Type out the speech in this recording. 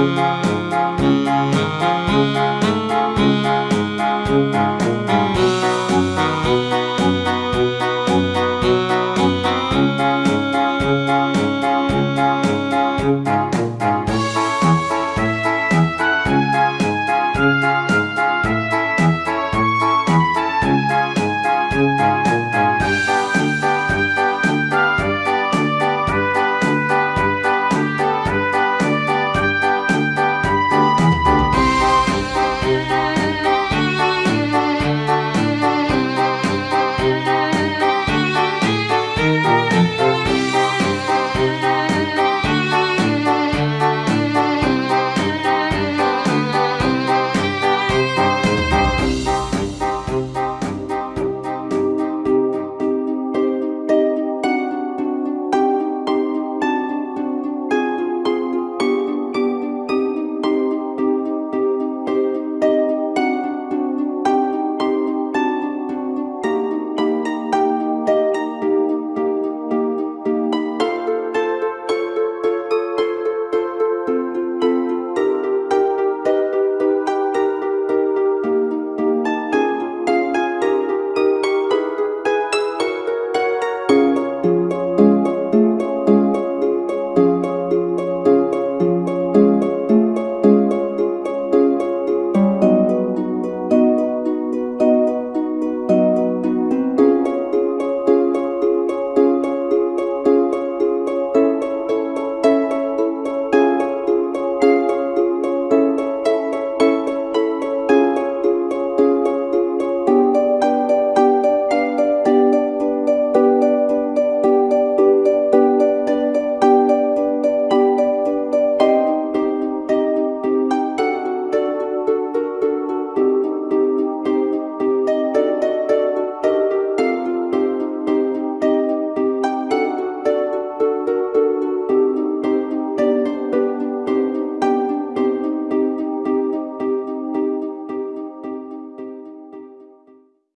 Música